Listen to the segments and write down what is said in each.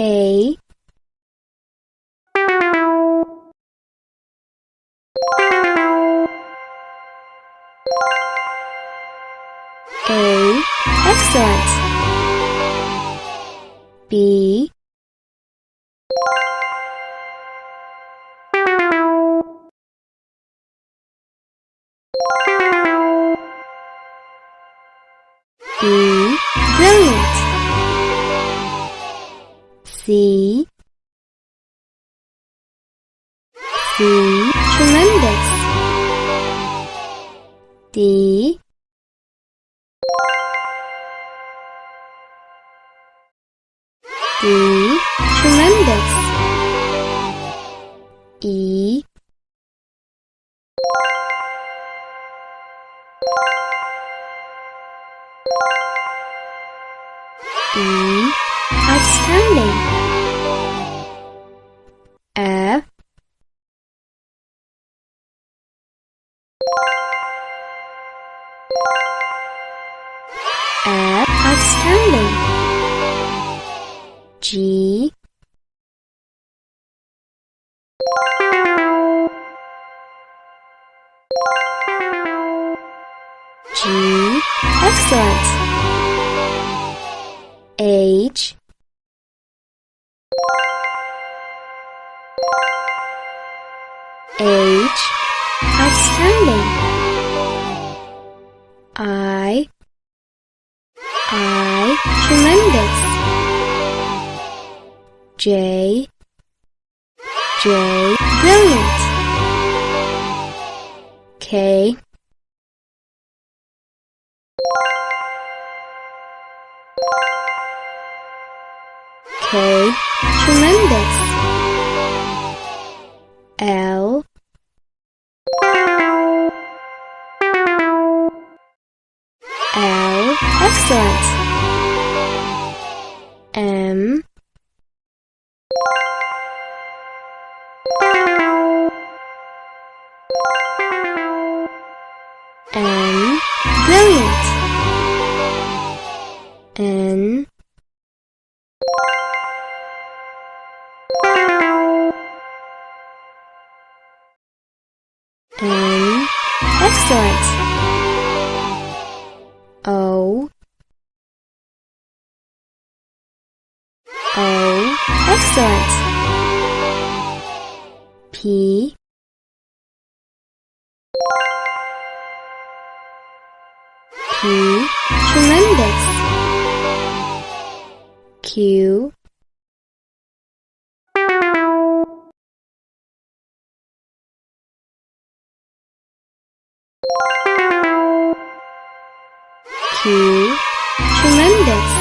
A. A. Excellent. B C tremendous. D D tremendous. E E outstanding F outstanding. G. G. Excellent. H. H. Outstanding J. J. Brilliant. K. K. Tremendous brilliant. N. N. Excellent. O. O. Excellent. P P tremendous. Q. Q. Tremendous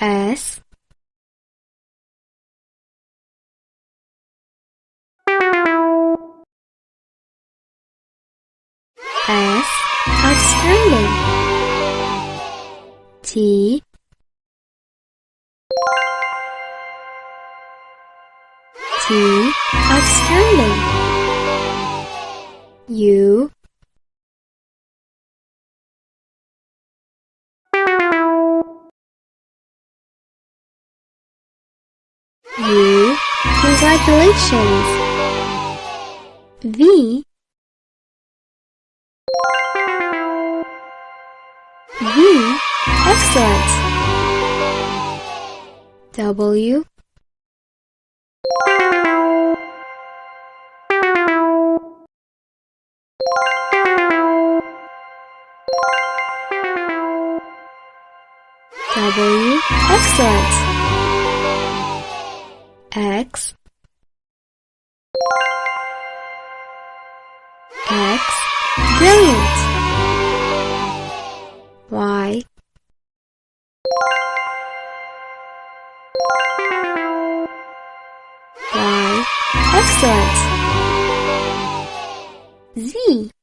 S. S. Outstanding. T. T. Outstanding. U U congratulations. V. V. Excellent. W. W. Excellent X. X. Brilliant. Y. Y. Excellent. Z